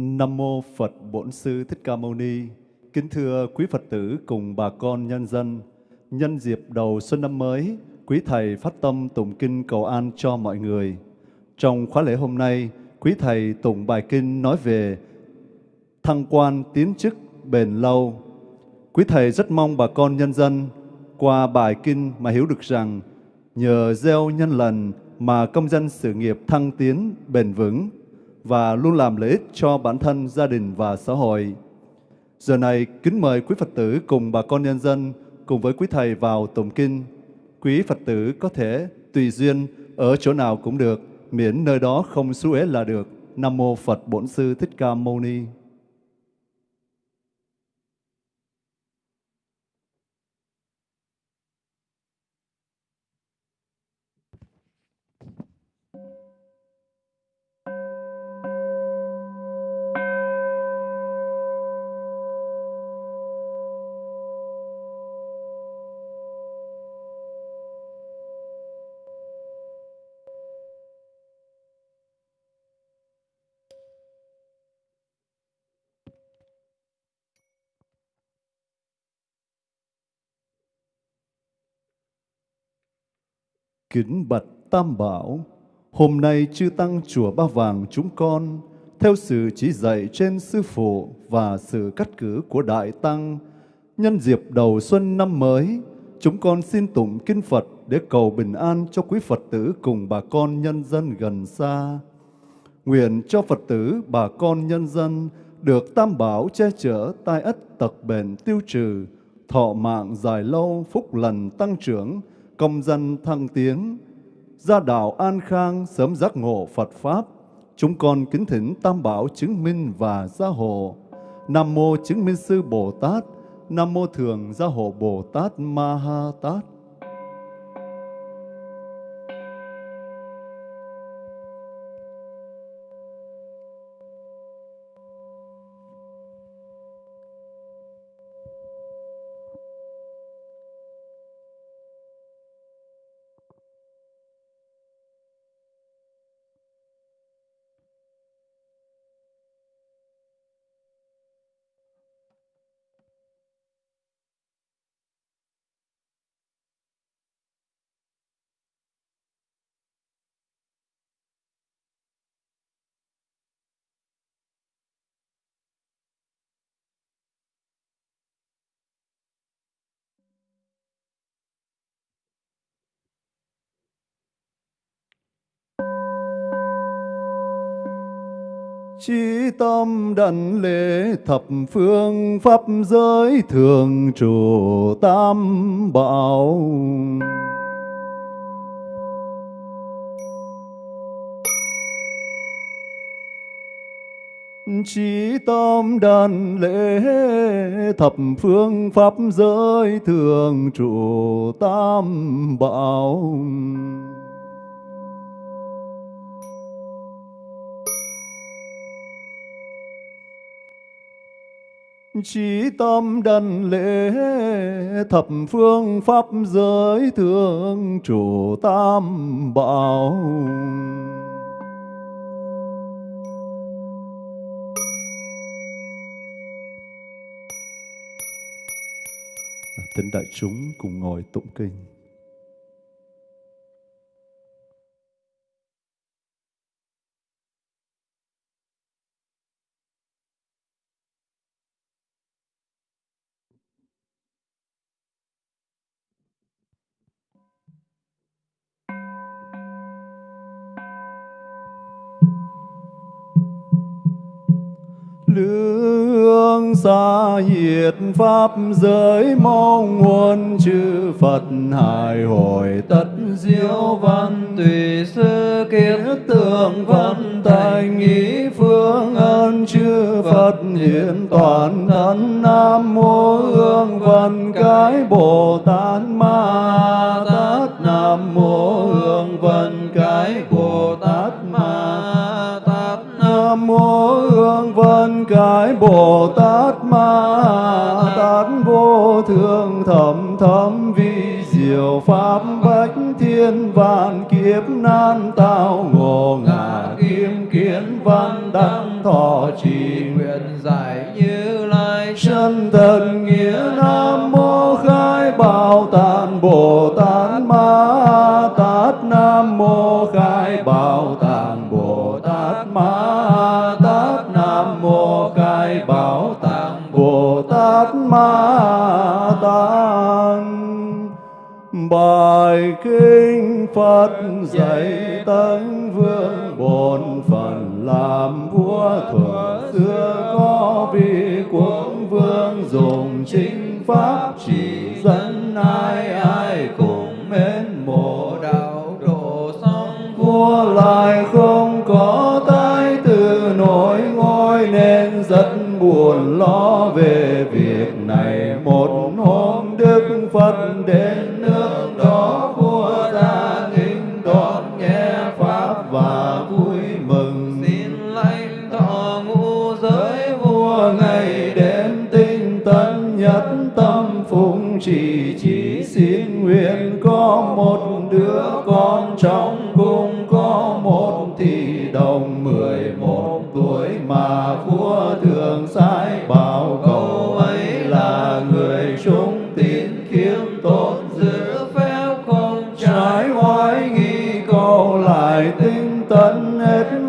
Nam mô Phật Bổn Sư Thích Ca Mâu Ni. Kính thưa quý Phật tử cùng bà con nhân dân, nhân dịp đầu xuân năm mới, quý thầy phát tâm tụng kinh cầu an cho mọi người. Trong khóa lễ hôm nay, quý thầy tụng bài kinh nói về thăng quan tiến chức bền lâu. Quý thầy rất mong bà con nhân dân qua bài kinh mà hiểu được rằng nhờ gieo nhân lần mà công dân sự nghiệp thăng tiến bền vững và luôn làm lợi ích cho bản thân, gia đình và xã hội. Giờ này, kính mời quý Phật tử cùng bà con nhân dân cùng với quý Thầy vào tụng kinh. Quý Phật tử có thể tùy duyên ở chỗ nào cũng được, miễn nơi đó không xú ế là được. Nam Mô Phật Bổn Sư Thích Ca Mâu Ni. Kính bạch Tam Bảo, hôm nay chư Tăng Chùa Ba Vàng chúng con, theo sự chỉ dạy trên Sư Phụ và sự cắt cử của Đại Tăng, nhân dịp đầu xuân năm mới, chúng con xin tụng Kinh Phật để cầu bình an cho quý Phật tử cùng bà con nhân dân gần xa. Nguyện cho Phật tử, bà con nhân dân được Tam Bảo che chở tai ất tật bệnh tiêu trừ, thọ mạng dài lâu, phúc lành tăng trưởng, công dân thăng tiến, gia đạo an khang, sớm giác ngộ Phật Pháp. Chúng con kính thỉnh Tam Bảo chứng minh và gia hộ. Nam Mô chứng minh sư Bồ Tát, Nam Mô Thường Gia Hộ Bồ Tát Ma Ha Tát. Chí tâm đảnh lễ thập phương pháp giới thường trụ tam bảo. Chí tâm đảnh lễ thập phương pháp giới thường trụ tam bảo. Chí tâm đần lễ, thập phương pháp giới thương chủ tam bảo. Thính đại chúng cùng ngồi tụng kinh. Lương xa hiệt pháp giới mong nguồn chư Phật. Hài hồi tất diệu văn tùy sư kiến tượng văn thành ý phương ơn chư Phật. Hiện toàn thân nam mô hương văn cái Bồ Tát Ma Tát. Nam mô hương văn cái Bồ Tát mô hương vân cái bồ tát ma tát vô thượng thầm thẩm vi diệu pháp bách thiên vạn kiếp nan tao ngộ ngã kim kiến văn đăng thọ trì nguyện giải như lai chân thần nghĩa lời kinh Phật dạy tấn vương bổn phận làm vua thuở xưa. Có vị quốc vương dùng chính pháp chỉ dẫn ai ai cũng mến mộ đạo độ xong vua lại không có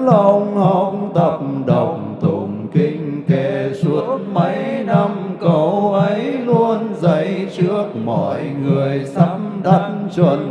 long hồn tập đồng tụng kinh kệ suốt mấy năm cầu ấy luôn dạy trước mọi người sắm đắn chuẩn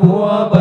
我本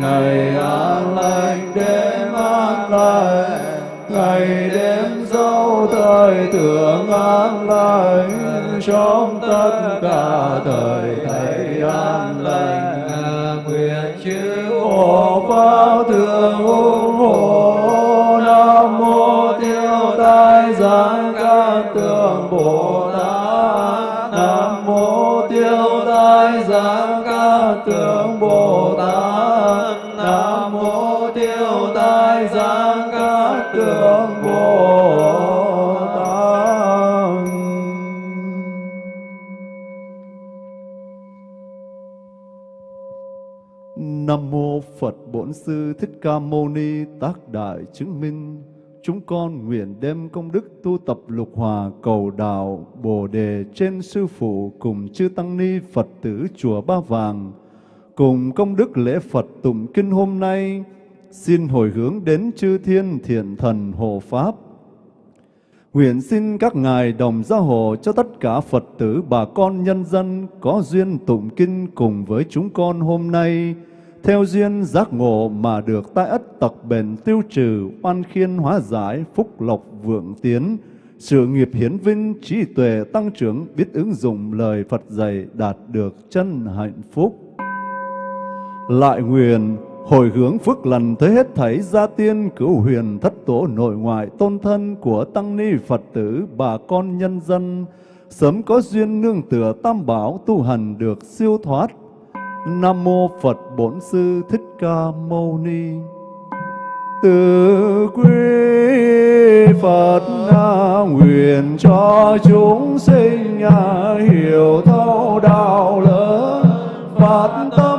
ngày an Nam mô Phật Bổn Sư Thích Ca Mâu Ni tác đại chứng minh. Chúng con nguyện đem công đức tu tập lục hòa cầu đạo Bồ đề trên sư phụ cùng chư tăng ni Phật tử chùa Ba Vàng. Cùng công đức lễ Phật tụng kinh hôm nay, xin hồi hướng đến chư thiên thiện thần hộ pháp. Nguyện xin các ngài đồng gia hộ cho tất cả Phật tử bà con nhân dân có duyên tụng kinh cùng với chúng con hôm nay, theo duyên giác ngộ mà được tai ất tật bền tiêu trừ, oan khiên hóa giải, phúc lộc vượng tiến, sự nghiệp hiến vinh, trí tuệ tăng trưởng, biết ứng dụng lời Phật dạy đạt được chân hạnh phúc. Lại nguyện hồi hướng phước lành tới hết thảy gia tiên cửu huyền thất tổ nội ngoại tôn thân của tăng ni Phật tử, bà con nhân dân sớm có duyên nương tựa tam bảo tu hành được siêu thoát. Nam mô Phật Bổn Sư Thích Ca Mâu Ni. Từ quý Phật nguyện cho chúng sinh hiểu thấu đạo lớn phát tâm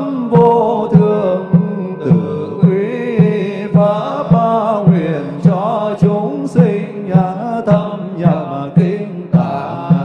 ta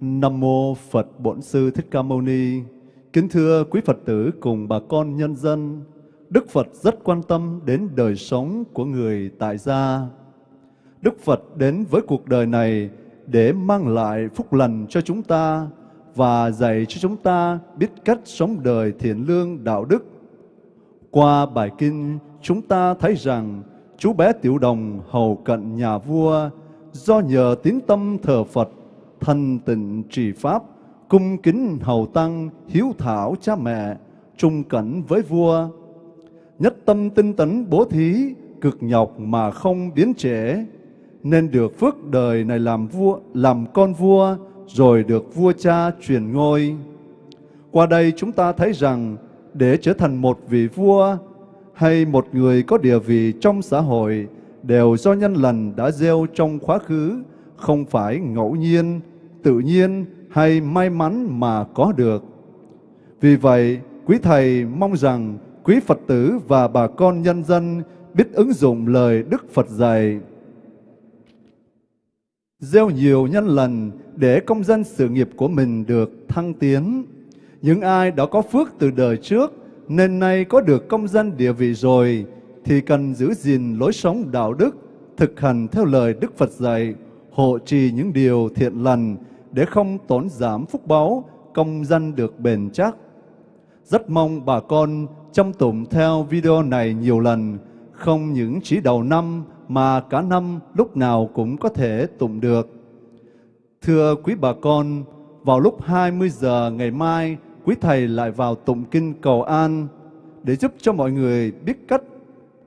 Nam mô Phật Bổn Sư Thích Ca Mâu Ni. Kính thưa quý Phật tử cùng bà con nhân dân, Đức Phật rất quan tâm đến đời sống của người tại gia. Đức Phật đến với cuộc đời này để mang lại phúc lành cho chúng ta và dạy cho chúng ta biết cách sống đời thiện lương đạo đức. Qua bài kinh, chúng ta thấy rằng chú bé Tiểu Đồng hầu cận nhà vua do nhờ tín tâm thờ Phật thanh tịnh trì pháp, cung kính hầu tăng, hiếu thảo cha mẹ, trung cảnh với vua. Nhất tâm tinh tấn bố thí, cực nhọc mà không biến trễ, nên được phước đời này làm vua, làm con vua, rồi được vua cha truyền ngôi. Qua đây chúng ta thấy rằng để trở thành một vị vua hay một người có địa vị trong xã hội đều do nhân lành đã gieo trong quá khứ, không phải ngẫu nhiên, tự nhiên hay may mắn mà có được. Vì vậy, quý Thầy mong rằng quý Phật tử và bà con nhân dân biết ứng dụng lời Đức Phật dạy. Gieo nhiều nhân lành để công dân sự nghiệp của mình được thăng tiến. Những ai đã có phước từ đời trước nên nay có được công dân địa vị rồi thì cần giữ gìn lối sống đạo đức, thực hành theo lời Đức Phật dạy, hộ trì những điều thiện lành để không tổn giảm phúc báu, công dân được bền chắc. Rất mong bà con chăm tụng theo video này nhiều lần, không những chỉ đầu năm mà cả năm lúc nào cũng có thể tụng được. Thưa quý bà con, vào lúc 20 giờ ngày mai, quý Thầy lại vào tụng kinh cầu an để giúp cho mọi người biết cách,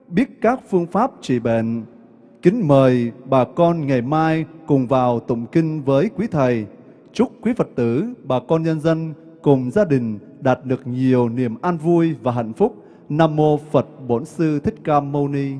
biết các phương pháp trị bệnh. Kính mời bà con ngày mai cùng vào tụng kinh với quý Thầy. Chúc quý Phật tử, bà con nhân dân cùng gia đình đạt được nhiều niềm an vui và hạnh phúc. Nam Mô Phật Bổn Sư Thích Ca Mâu Ni.